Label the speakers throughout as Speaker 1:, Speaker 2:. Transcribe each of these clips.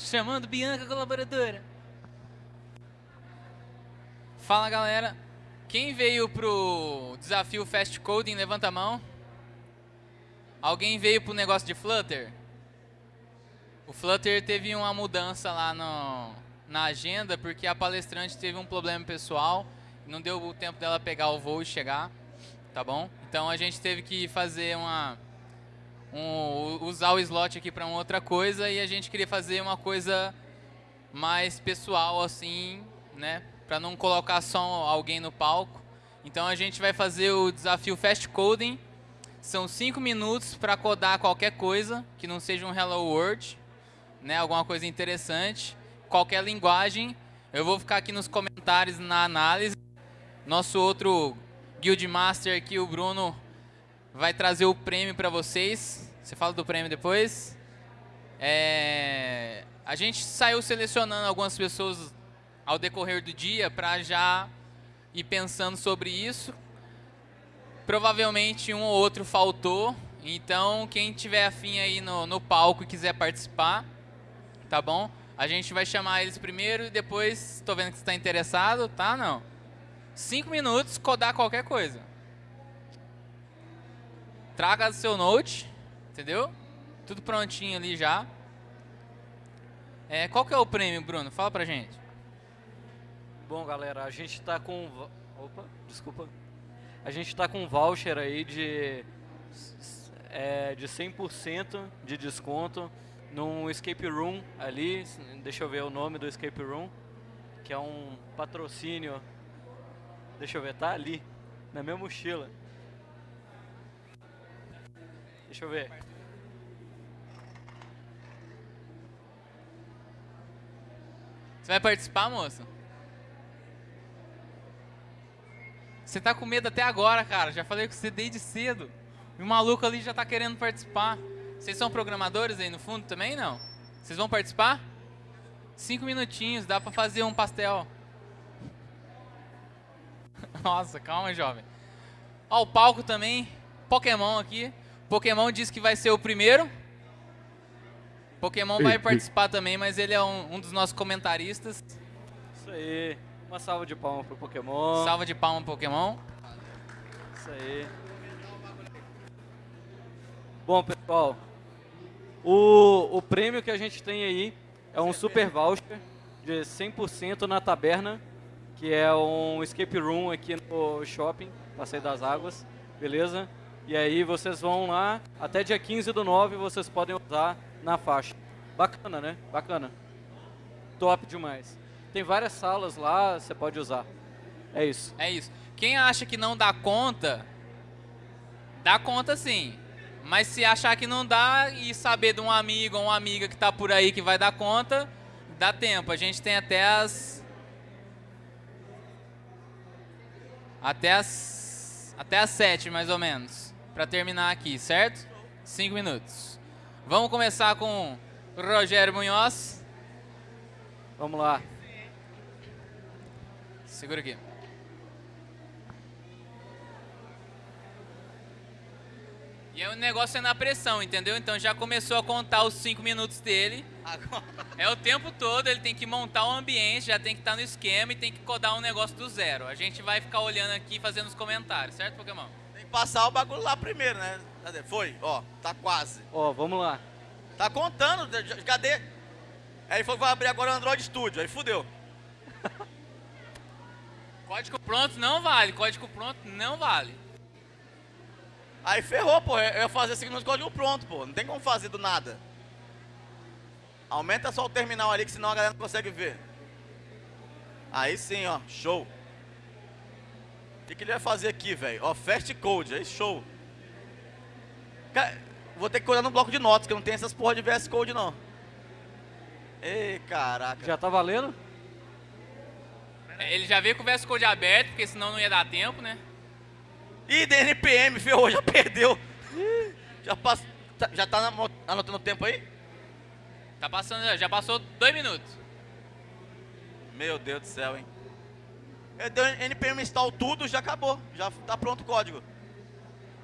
Speaker 1: Chamando Bianca, colaboradora. Fala galera, quem veio pro desafio Fast Coding, levanta a mão. Alguém veio pro negócio de Flutter? O Flutter teve uma mudança lá no, na agenda porque a palestrante teve um problema pessoal, não deu o tempo dela pegar o voo e chegar, tá bom? Então a gente teve que fazer uma um, usar o slot aqui para uma outra coisa e a gente queria fazer uma coisa mais pessoal assim, né? Para não colocar só alguém no palco. Então a gente vai fazer o desafio Fast Coding. São 5 minutos para codar qualquer coisa que não seja um Hello World, né? Alguma coisa interessante, qualquer linguagem. Eu vou ficar aqui nos comentários na análise. Nosso outro Guild Master aqui, o Bruno, vai trazer o prêmio para vocês. Você fala do prêmio depois. É, a gente saiu selecionando algumas pessoas ao decorrer do dia para já ir pensando sobre isso. Provavelmente um ou outro faltou, então quem tiver afim aí no, no palco e quiser participar, tá bom? A gente vai chamar eles primeiro e depois, estou vendo que você está interessado, tá? Não. Cinco minutos, codar qualquer coisa traga seu note, entendeu? Tudo prontinho ali já. É, qual que é o prêmio, Bruno? Fala pra gente.
Speaker 2: Bom, galera, a gente tá com... Opa, desculpa. A gente tá com um voucher aí de, é, de 100% de desconto num escape room ali. Deixa eu ver o nome do escape room. Que é um patrocínio. Deixa eu ver, tá ali, na minha mochila. Deixa eu ver.
Speaker 1: Você vai participar, moça? Você tá com medo até agora, cara. Já falei com você desde cedo. E o maluco ali já tá querendo participar. Vocês são programadores aí no fundo também, não? Vocês vão participar? Cinco minutinhos, dá pra fazer um pastel. Nossa, calma, jovem. Ó, o palco também. Pokémon aqui. Pokémon disse que vai ser o primeiro. Pokémon vai participar também, mas ele é um, um, dos nossos comentaristas.
Speaker 2: Isso aí. Uma salva de palmas pro Pokémon.
Speaker 1: Salva de palmas pro Pokémon.
Speaker 2: Isso aí. Bom, pessoal. O, o prêmio que a gente tem aí é um super voucher de 100% na taberna, que é um escape room aqui no shopping, Passeio das Águas, beleza? E aí vocês vão lá, até dia 15 do 9 vocês podem usar na faixa. Bacana, né? Bacana. Top demais. Tem várias salas lá, você pode usar. É isso.
Speaker 1: É isso. Quem acha que não dá conta, dá conta sim. Mas se achar que não dá e saber de um amigo ou uma amiga que está por aí que vai dar conta, dá tempo. A gente tem até as... Até as... Até as sete, mais ou menos para terminar aqui, certo? Cinco minutos. Vamos começar com Rogério Munhoz.
Speaker 2: Vamos lá.
Speaker 1: Segura aqui. E aí o negócio é na pressão, entendeu? Então já começou a contar os cinco minutos dele. Agora. É o tempo todo, ele tem que montar o ambiente, já tem que estar no esquema e tem que codar um negócio do zero. A gente vai ficar olhando aqui e fazendo os comentários, certo, Pokémon?
Speaker 3: Passar o bagulho lá primeiro, né? Cadê? Foi? Ó, tá quase.
Speaker 2: Ó, vamos lá.
Speaker 3: Tá contando, cadê? Aí ele falou que vai abrir agora o Android Studio, aí fudeu.
Speaker 1: código pronto não vale, código pronto não vale.
Speaker 3: Aí ferrou, pô, eu ia fazer segundo o código pronto, pô, não tem como fazer do nada. Aumenta só o terminal ali, que senão a galera não consegue ver. Aí sim, ó, show que, que ele vai fazer aqui, velho? Ó, Fast Code, aí show. Cara, vou ter que olhar no bloco de notas, que eu não tenho essas porra de VS Code, não. Ei, caraca.
Speaker 2: Já tá valendo?
Speaker 1: É, ele já veio com o VS Code aberto, porque senão não ia dar tempo, né?
Speaker 3: Ih, DNPM, ferrou, já perdeu. já, pass... Tá, já tá anotando o tempo aí?
Speaker 1: Tá passando, já passou dois minutos.
Speaker 3: Meu Deus do céu, hein? Deu npm install tudo, já acabou. Já tá pronto o código.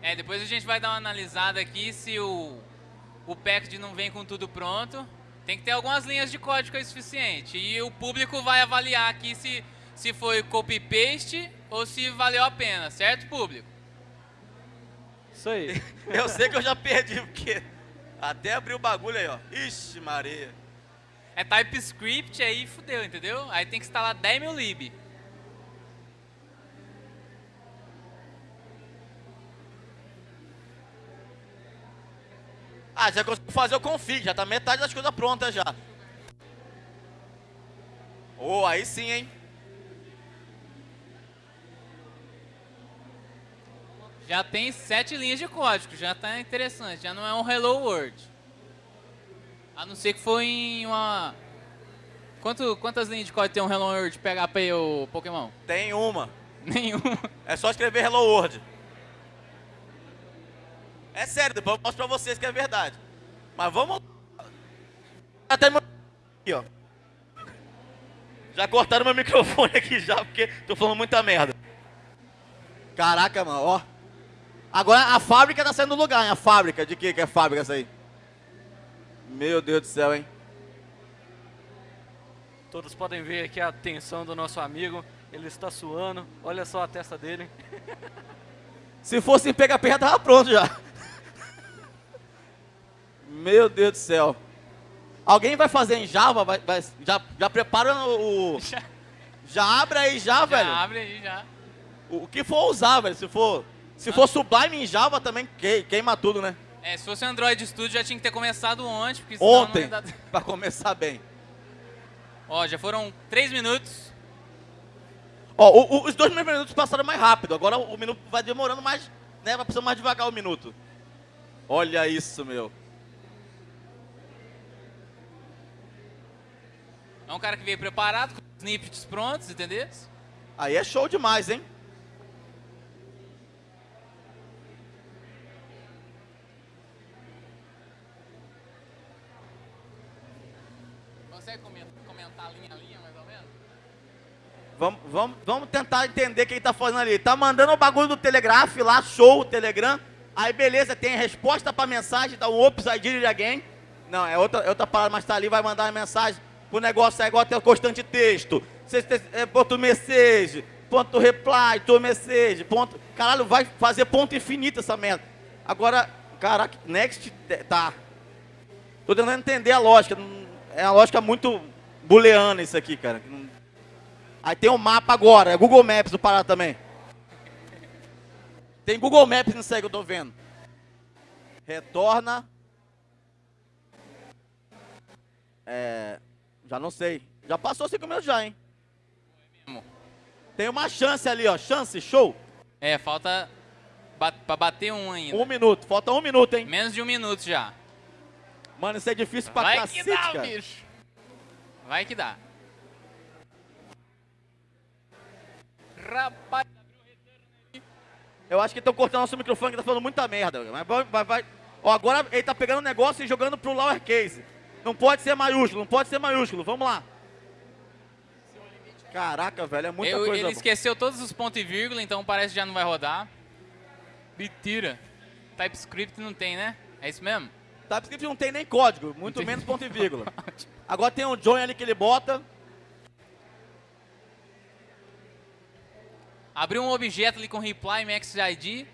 Speaker 1: É, depois a gente vai dar uma analisada aqui se o, o package não vem com tudo pronto. Tem que ter algumas linhas de código aí suficiente. E o público vai avaliar aqui se, se foi copy-paste ou se valeu a pena, certo, público?
Speaker 2: Isso aí.
Speaker 4: Eu sei que eu já perdi, porque até abrir o bagulho aí, ó. Ixi, Maria.
Speaker 1: É TypeScript aí fudeu, entendeu? Aí tem que instalar 10 mil lib.
Speaker 4: Ah, já conseguiu fazer o config, já tá metade das coisas prontas já. Oh, aí sim, hein?
Speaker 1: Já tem sete linhas de código, já tá interessante, já não é um Hello World. A não ser que foi em uma... Quanto, quantas linhas de código tem um Hello World PHP ou Pokémon?
Speaker 4: Tem uma.
Speaker 1: Nenhuma.
Speaker 4: É só escrever Hello World. É sério, depois eu mostro pra vocês que é verdade. Mas vamos... Até aqui, ó. Já cortaram meu microfone aqui já, porque tô falando muita merda. Caraca, mano, ó. Agora a fábrica tá saindo do lugar, hein? A fábrica, de que que é fábrica essa aí? Meu Deus do céu, hein?
Speaker 2: Todos podem ver aqui a tensão do nosso amigo. Ele está suando. Olha só a testa dele.
Speaker 4: Se fosse em PHP já tava pronto já. Meu Deus do céu. Alguém vai fazer em Java? Vai, vai- já, já prepara o...
Speaker 1: Já,
Speaker 4: Já abre aí já,
Speaker 1: já
Speaker 4: velho.
Speaker 1: abre aí, já.
Speaker 4: O, o que for usar, velho. Se for, se for Sublime em Java também que- queima tudo, né?
Speaker 1: É, se fosse Android Studio já tinha que ter começado ontem, porque
Speaker 4: Ontem,
Speaker 1: dar...
Speaker 4: pra começar bem.
Speaker 1: Ó, já foram três minutos.
Speaker 4: Ó, o- o- os dois primeiros minutos passaram mais rápido. Agora o, o minuto vai demorando mais, né? Vai precisando mais devagar o minuto. Olha isso, meu.
Speaker 1: É um cara que veio preparado, com os snippets prontos, entendeu?
Speaker 4: Aí é show demais, hein?
Speaker 1: Consegue comen- comentar linha a linha, mais ou menos?
Speaker 4: Vamos, vamos, vamos tentar entender o que ele tá fazendo ali. Tá mandando o bagulho do Telegraph lá, show, o Telegram. Aí beleza, tem resposta pra mensagem, dá um ops, I did it again. Não, é outra, é outra parada, mas tá ali, vai mandar a mensagem. O negócio é igual até o constante texto. É, ponto message, ponto reply, to message, ponto... Caralho, vai fazer ponto infinito essa merda. Agora, caraca, next, te- tá. Tô tentando entender a lógica. É uma lógica muito booleana isso aqui, cara. Aí tem o mapa agora, é Google Maps do Pará também. Tem Google Maps nisso aí que eu tô vendo. Retorna. É. Já não sei. Já passou cinco minutos já, hein?
Speaker 1: mesmo.
Speaker 4: Tem uma chance ali, ó. Chance, show.
Speaker 1: É, falta ba pra bater um ainda.
Speaker 4: Um minuto. Falta um minuto, hein?
Speaker 1: Menos de um minuto já.
Speaker 4: Mano, isso é difícil pra
Speaker 1: Vai
Speaker 4: cacete,
Speaker 1: que dá,
Speaker 4: cara.
Speaker 1: bicho. Vai que dá. Rapaz.
Speaker 4: Eu acho que estão cortando nosso microfone que tá falando muita merda. Mas vai, vai, vai. Ó, agora ele tá pegando o negócio e jogando pro lowercase. Não pode ser maiúsculo, não pode ser maiúsculo. Vamos lá. Caraca, velho, é muita
Speaker 1: Eu-
Speaker 4: coisa.
Speaker 1: ele esqueceu todos os pontos e vírgula, então parece que já não vai rodar. Mentira. TypeScript não tem, né? É isso mesmo?
Speaker 4: TypeScript não tem nem código, muito menos ponto e vírgula. Agora tem um join ali que ele bota.
Speaker 1: Abriu um objeto ali com reply max ID.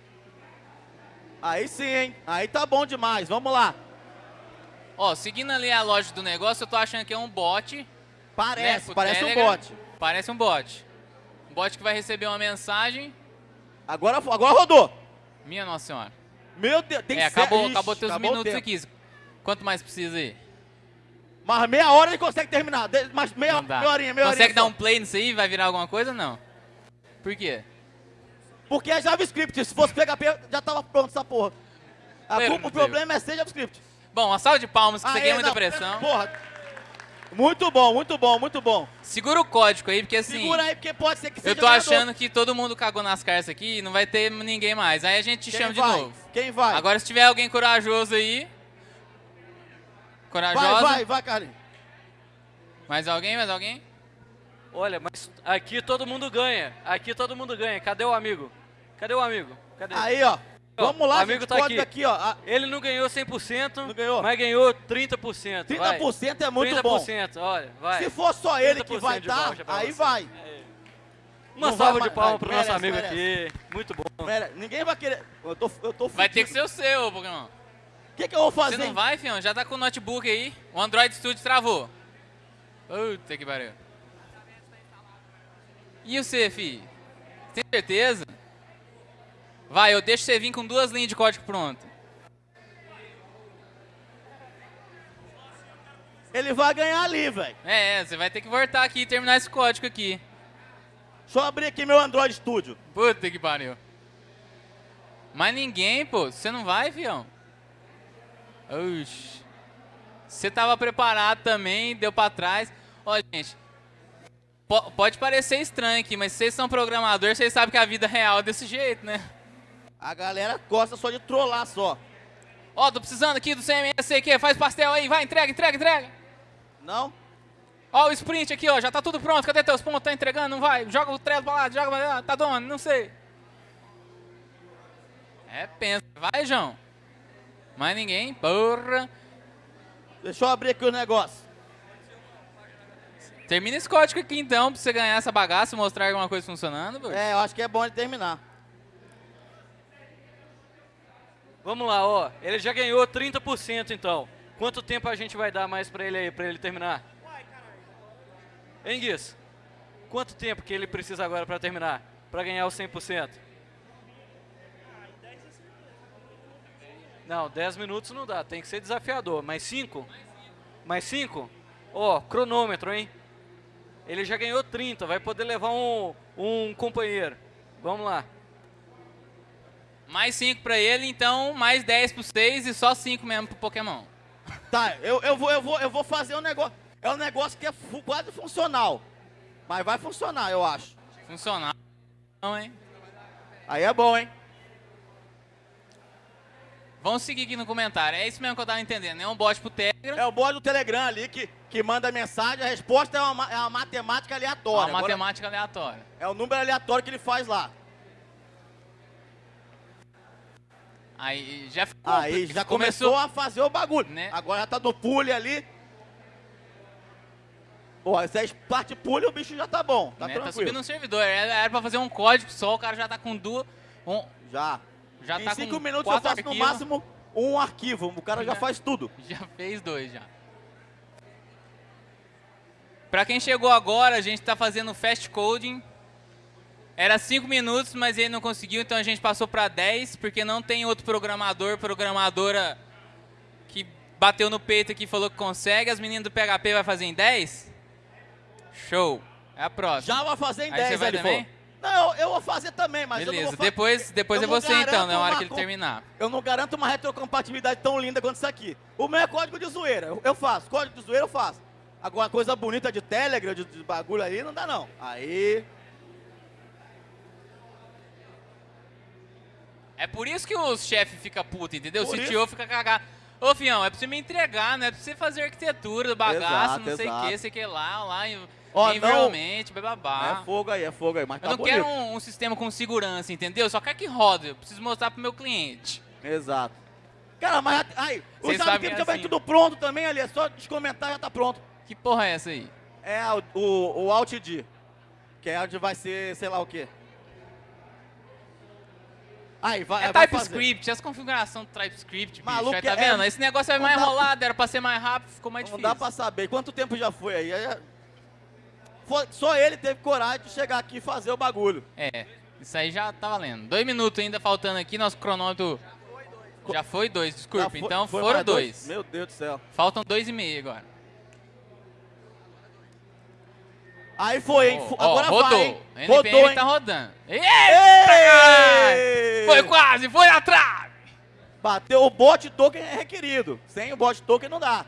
Speaker 4: Aí sim, hein? Aí tá bom demais. Vamos lá.
Speaker 1: Ó, seguindo ali a lógica do negócio, eu tô achando que é um bot.
Speaker 4: Parece,
Speaker 1: né,
Speaker 4: parece um
Speaker 1: Telegram.
Speaker 4: bot.
Speaker 1: Parece um bot. Um bot que vai receber uma mensagem.
Speaker 4: Agora, agora rodou.
Speaker 1: Minha nossa senhora.
Speaker 4: Meu Deus, tem
Speaker 1: é,
Speaker 4: que ser-
Speaker 1: acabou,
Speaker 4: Ixi,
Speaker 1: acabou teus
Speaker 4: acabou
Speaker 1: minutos aqui. Quanto mais precisa aí?
Speaker 4: Mas meia hora ele consegue terminar. Mas meia, meia horinha, meia
Speaker 1: Consegue
Speaker 4: horinha
Speaker 1: dar
Speaker 4: só.
Speaker 1: um play nisso aí? Vai virar alguma coisa? Não. Por quê?
Speaker 4: Porque é JavaScript. Se fosse PHP, já tava pronto essa porra. A o problema é ser JavaScript.
Speaker 1: Bom, uma salva de palmas, que isso aqui é
Speaker 4: Aê,
Speaker 1: muita
Speaker 4: não,
Speaker 1: pressão.
Speaker 4: Porra. Muito bom, muito bom, muito bom.
Speaker 1: Segura o código aí, porque assim...
Speaker 4: Segura aí, porque pode ser que seja
Speaker 1: Eu tô
Speaker 4: ganhador.
Speaker 1: achando que todo mundo cagou nas cartas aqui e não vai ter ninguém mais. Aí a gente te
Speaker 4: Quem
Speaker 1: chama de
Speaker 4: vai?
Speaker 1: novo.
Speaker 4: Quem vai?
Speaker 1: Agora, se tiver alguém corajoso aí... Corajosa?
Speaker 4: vai, vai, vai, Carlinhos.
Speaker 1: Mais alguém? Mais alguém?
Speaker 2: Olha, mas aqui todo mundo ganha. Aqui todo mundo ganha. Cadê o amigo? Cadê o amigo? Cadê?
Speaker 4: Aí, ó. Vamos lá,
Speaker 2: o amigo
Speaker 4: gente,
Speaker 2: tá aqui.
Speaker 4: aqui, ó.
Speaker 2: Ele não ganhou 100%,
Speaker 4: Não ganhou?
Speaker 2: mas ganhou 30%. vai.
Speaker 4: 30% é muito bom.
Speaker 2: 30%, olha, vai.
Speaker 4: Se for só ele que
Speaker 2: 30%
Speaker 4: vai
Speaker 2: pra
Speaker 4: aí
Speaker 2: você.
Speaker 4: vai.
Speaker 2: Uma
Speaker 4: Não
Speaker 2: salva
Speaker 4: vai
Speaker 2: de palmas
Speaker 4: vai,
Speaker 2: pro nosso
Speaker 4: merece,
Speaker 2: amigo
Speaker 4: merece.
Speaker 2: aqui. Muito bom.
Speaker 4: Pera, ninguém vai querer. Eu tô, eu tô
Speaker 1: Vai ter que ser o seu, Pokémon.
Speaker 4: O que, que eu vou fazer?
Speaker 1: Você não vai, fião? Já tá com o notebook aí. O Android Studio travou. Puta que pariu. E você, fi? Tem certeza? Vai, eu deixo você vir com duas linhas de código pronto.
Speaker 4: Ele vai ganhar ali, velho.
Speaker 1: É, é, você vai ter que voltar aqui e terminar esse código aqui.
Speaker 4: Deixa eu abrir aqui meu Android Studio.
Speaker 1: Puta que pariu. Mas ninguém, pô. Você não vai, fião? Oxi. Você tava preparado também, deu pra trás. Ó, gente. po- pode parecer estranho aqui, mas vocês são programadores, vocês sabem que a vida real é desse jeito, né?
Speaker 4: A galera gosta só de trollar só.
Speaker 1: Ó, tô precisando aqui do CMS, sei o que, faz pastel aí, vai, entrega, entrega, entrega.
Speaker 4: Não?
Speaker 1: Ó, o sprint aqui, ó, já tá tudo pronto, cadê teus pontos? Tá entregando? Não vai? Joga o trelo pra lá, joga pra lá, tá dono, não sei. É, pensa, vai, João. Mais ninguém, porra.
Speaker 4: Deixa eu abrir aqui o negócio.
Speaker 1: Termina esse código aqui então, pra você ganhar essa bagaça e mostrar alguma coisa funcionando.
Speaker 4: É, eu acho que é bom ele terminar.
Speaker 2: Vamos lá, ó. Ele já ganhou 30% então. Quanto tempo a gente vai dar mais pra ele aí, pra ele terminar? Hein? Quanto tempo que ele precisa agora pra terminar? Pra ganhar os 100%? Não, 10 minutos não dá, tem que ser desafiador. Mais 5? Mais 5? Ó, cronômetro, hein? Ele já ganhou 30, vai poder levar um, um companheiro. Vamos lá.
Speaker 1: Mais 5 pra ele, então mais 10 pro 6 e só 5 mesmo pro Pokémon.
Speaker 4: Tá, eu, eu, vou, eu, vou, eu vou fazer um negócio. É um negócio que é quase funcional. Mas vai funcionar, eu acho.
Speaker 1: Funcionar. Não, hein?
Speaker 4: Aí é bom, hein?
Speaker 1: Vamos seguir aqui no comentário. É isso mesmo que eu tava entendendo. É um bot pro Telegram.
Speaker 4: É o bot do Telegram ali que, que manda mensagem, a resposta é uma, ma- é uma matemática
Speaker 1: Uma
Speaker 4: aleatória. Agora,
Speaker 1: matemática aleatória.
Speaker 4: é o número aleatório que ele faz lá.
Speaker 1: Aí já ficou.
Speaker 4: Aí já começou a fazer o bagulho.
Speaker 1: Né?
Speaker 4: Agora já tá no pule ali. Pô, se é parte pule, o bicho já tá bom. Tá
Speaker 1: né? Tá
Speaker 4: tranquilo.
Speaker 1: subindo um servidor. Era, era pra fazer um código só, o cara já tá com duas. Um,
Speaker 4: Já.
Speaker 1: já
Speaker 4: em
Speaker 1: tá
Speaker 4: cinco
Speaker 1: com
Speaker 4: minutos eu faço no
Speaker 1: arquivos.
Speaker 4: máximo um arquivo. O cara já
Speaker 1: Já.
Speaker 4: faz tudo.
Speaker 1: Já fez dois já. Pra quem chegou agora, a gente tá fazendo fast coding. Era 5 minutos, mas ele não conseguiu, então a gente passou pra 10, porque não tem outro programador, programadora que bateu no peito aqui e falou que consegue. As meninas do PHP vai fazer em 10? Show. É a próxima.
Speaker 4: Já vai fazer em
Speaker 1: Aí
Speaker 4: 10,
Speaker 1: você vai
Speaker 4: ele
Speaker 1: também?
Speaker 4: Não, eu, vou fazer também, mas eu não
Speaker 1: Beleza,
Speaker 4: vou
Speaker 1: depois, depois
Speaker 4: eu
Speaker 1: é você então,
Speaker 4: garanto
Speaker 1: na hora que ele terminar.
Speaker 4: Eu não garanto uma retrocompatibilidade tão linda quanto isso aqui. O meu é código de zoeira, eu, eu faço. Código de zoeira eu faço. Agora, coisa bonita de Telegram, de, de bagulho aí, não dá não. Aí...
Speaker 1: É por isso que os chefes ficam putos, entendeu? O
Speaker 4: Por
Speaker 1: CTO fica cagado. Ô, fião, é pra você me entregar, não é pra você fazer arquitetura bagaço,
Speaker 4: Exato,
Speaker 1: não sei o que, sei o que lá, lá,
Speaker 4: Ó,
Speaker 1: environment, bababá.
Speaker 4: É fogo aí, é fogo aí, mas
Speaker 1: Eu
Speaker 4: tá
Speaker 1: não
Speaker 4: bonito.
Speaker 1: quero um, um sistema com segurança, entendeu? Só quero que roda, eu preciso mostrar pro meu cliente.
Speaker 4: Exato. Cara, mas aí, o JavaScript já vem
Speaker 1: assim.
Speaker 4: tudo pronto também ali, é só descomentar e já tá pronto.
Speaker 1: Que porra é essa aí?
Speaker 4: É o, o, o Alt D, que é onde vai ser, sei lá o quê. Aí, vai,
Speaker 1: É. TypeScript, as configurações do TypeScript, bicho.
Speaker 4: Maluco,
Speaker 1: aí, tá
Speaker 4: é-
Speaker 1: vendo? Esse negócio é
Speaker 4: não
Speaker 1: mais enrolado, era pra ser mais rápido, ficou mais
Speaker 4: Não
Speaker 1: difícil.
Speaker 4: dá pra saber. Quanto tempo já foi aí? Foi- só ele teve coragem de chegar aqui e fazer o bagulho.
Speaker 1: É, isso aí já tá valendo. Dois minutos ainda faltando aqui, nosso cronômetro... Já foi dois,
Speaker 4: Já
Speaker 1: desculpa.
Speaker 4: foi-
Speaker 1: então
Speaker 4: foi
Speaker 1: foram
Speaker 4: mais
Speaker 1: dois.
Speaker 4: Meu Deus do céu.
Speaker 1: Faltam dois e meio agora.
Speaker 4: Aí foi, hein?
Speaker 1: Ó,
Speaker 4: Agora
Speaker 1: rodou.
Speaker 4: vai, hein?
Speaker 1: NPM
Speaker 4: Rodou,
Speaker 1: tá rodando. Eita! Foi quase, foi atrás!
Speaker 4: Bateu o bot token é requerido. Sem o bot token não dá.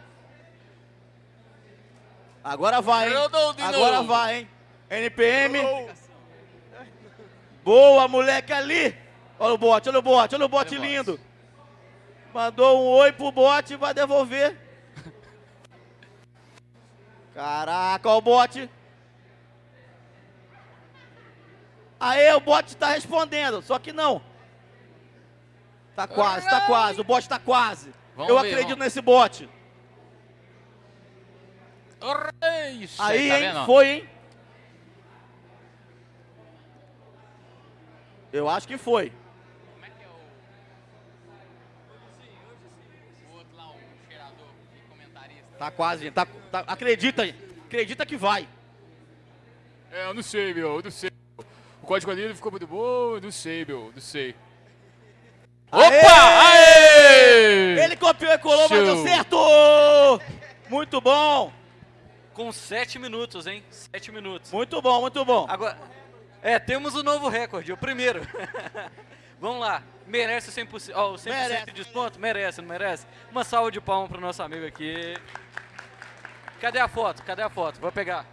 Speaker 4: Agora vai, hein? Agora
Speaker 1: novo.
Speaker 4: vai, hein? NPM. Boa, moleque ali. Olha o bot, olha o bot, olha o bot
Speaker 1: Olha o bot.
Speaker 4: lindo. Mandou um oi pro bot e vai devolver. Caraca, olha o bot. Aê, o bot tá respondendo, só que não. Tá quase, tá quase. O bot tá quase.
Speaker 1: Vamos
Speaker 4: Eu
Speaker 1: ver,
Speaker 4: acredito
Speaker 1: vamos.
Speaker 4: nesse bot. Aí,
Speaker 1: tá
Speaker 4: hein?
Speaker 1: vendo?
Speaker 4: Foi, hein? Eu acho que foi.
Speaker 1: Como é que é o... O outro lá, o cheirador e comentarista.
Speaker 4: Tá quase, gente. Tá, tá- acredita. Acredita que vai.
Speaker 5: É, eu não sei, meu, eu não sei. O código ali ficou muito bom, não sei, meu, não sei.
Speaker 4: Aê!
Speaker 5: Opa! Aê!
Speaker 4: Ele copiou e colou, mas deu
Speaker 5: Show.
Speaker 4: certo! Muito bom!
Speaker 2: Com 7 minutos, hein? 7 minutos.
Speaker 4: Muito bom, muito bom.
Speaker 2: Agora, é, temos o novo recorde, o primeiro. Vamos lá, merece o 100%, ó, o 100%
Speaker 4: Merece.
Speaker 2: de desconto? Merece, não merece? Uma salva de palmas pro nosso amigo aqui. Cadê a foto? Cadê a foto? Vou pegar.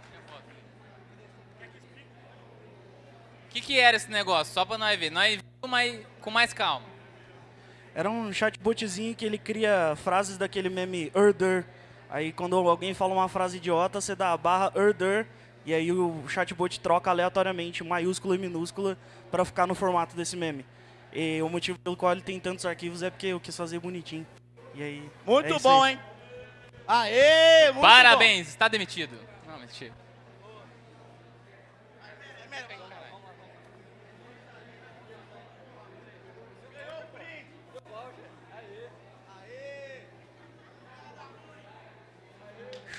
Speaker 1: O que, que era esse negócio? Só pra nós ver. Nós vimos com mais calma.
Speaker 6: Era um chatbotzinho que ele cria frases daquele meme Urder. Aí quando alguém fala uma frase idiota, você dá a barra Urder e aí o chatbot troca aleatoriamente maiúscula e minúscula para ficar no formato desse meme. E o motivo pelo qual ele tem tantos arquivos é porque eu quis fazer bonitinho. E aí.
Speaker 4: Muito
Speaker 6: é isso
Speaker 4: bom,
Speaker 6: aí.
Speaker 4: hein? Aê, muito
Speaker 1: Parabéns, está demitido. Não, mentira.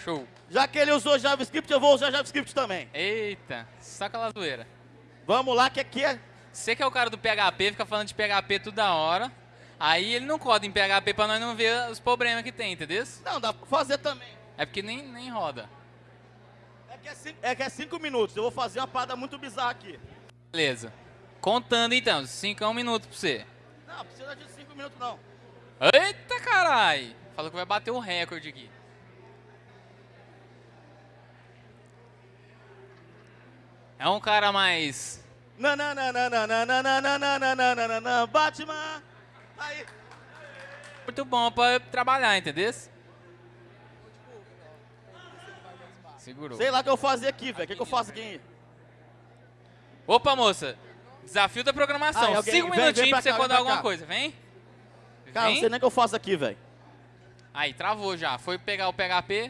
Speaker 1: Show.
Speaker 4: Já que ele usou JavaScript, eu vou usar JavaScript também.
Speaker 1: Eita, só aquela zoeira.
Speaker 4: Vamos lá, que aqui é...
Speaker 1: Você que é o cara do PHP, fica falando de PHP toda hora. Aí ele não coda em PHP pra nós não ver os problemas que tem, entendeu?
Speaker 4: Não, dá pra fazer também.
Speaker 1: É porque nem, nem roda.
Speaker 4: É que é, cinco, é que é cinco minutos. Eu vou fazer uma parada muito bizarra aqui.
Speaker 1: Beleza. Contando então, 5 é um minuto pra você.
Speaker 4: Não, precisa de cinco minutos, não.
Speaker 1: Eita carai! Falou que vai bater um recorde aqui. É um cara mais.
Speaker 4: Nananana, Batman. Aí.
Speaker 1: Muito bom pra trabalhar, entendeu? Segurou.
Speaker 4: Sei lá o que eu fazer aqui, velho. O que, que eu faço aqui?
Speaker 1: Opa, moça. Desafio da programação.
Speaker 4: Ai, alguém-
Speaker 1: Cinco
Speaker 4: vem- vem
Speaker 1: minutinhos
Speaker 4: pra
Speaker 1: pra você
Speaker 4: vem pra
Speaker 1: alguma
Speaker 4: cá.
Speaker 1: coisa. Vem.
Speaker 4: Cara, não
Speaker 1: Vem.
Speaker 4: sei nem o que eu faço aqui, velho.
Speaker 1: Aí, travou já. Foi pegar o PHP.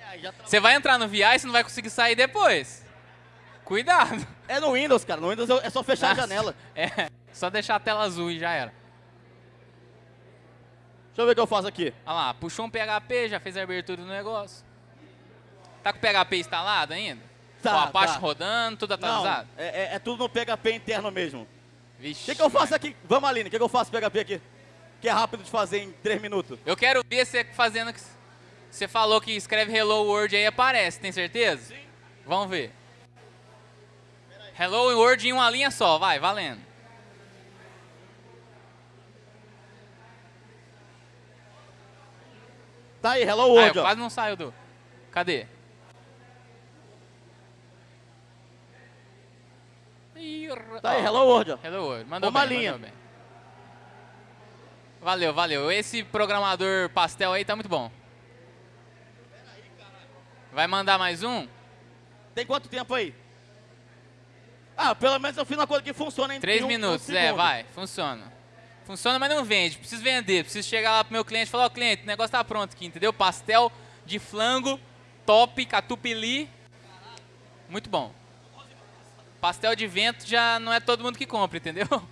Speaker 4: É, tá-
Speaker 1: Você vai entrar no VI e você não vai conseguir sair depois. Cuidado.
Speaker 4: É no Windows, cara. No Windows é só fechar a
Speaker 1: Nossa.
Speaker 4: janela.
Speaker 1: É, só deixar a tela azul e já era.
Speaker 4: Deixa eu ver o que eu faço aqui.
Speaker 1: Olha lá, puxou um PHP, já fez a abertura do negócio. Tá com o PHP instalado ainda?
Speaker 4: Tá,
Speaker 1: Com a Apache
Speaker 4: tá.
Speaker 1: rodando, tudo
Speaker 4: Não,
Speaker 1: atualizado?
Speaker 4: é, é- é tudo no PHP interno mesmo. O
Speaker 1: Vixe.
Speaker 4: que, que eu faço aqui? Vamos, Aline. O que, que eu faço PHP aqui? Que é rápido de fazer em 3 minutos.
Speaker 1: Eu quero ver você fazendo... Você falou que escreve Hello World aí aparece, tem certeza? Sim. Vamos ver. Hello World em uma linha só, vai, valendo.
Speaker 4: Tá aí, Hello
Speaker 1: Ah,
Speaker 4: World, ó.
Speaker 1: quase não saiu do... Cadê?
Speaker 4: Tá aí. Hello World.
Speaker 1: Hello World. Mandou
Speaker 4: Uma
Speaker 1: bem,
Speaker 4: linha.
Speaker 1: mandou bem. Valeu, valeu. Esse programador pastel aí tá muito bom. Vai mandar mais um?
Speaker 4: Tem quanto tempo aí? Ah, pelo menos eu fiz uma coisa que funciona em
Speaker 1: Três
Speaker 4: um- um
Speaker 1: minutos. é,
Speaker 4: segundo.
Speaker 1: vai. Funciona. Funciona, mas não vende. Preciso vender. Preciso chegar lá pro meu cliente e falar, ó, cliente, o negócio tá pronto aqui, entendeu? Pastel de flango, top, catupiry. Muito bom. Pastel de vento já não é todo mundo que compra, entendeu?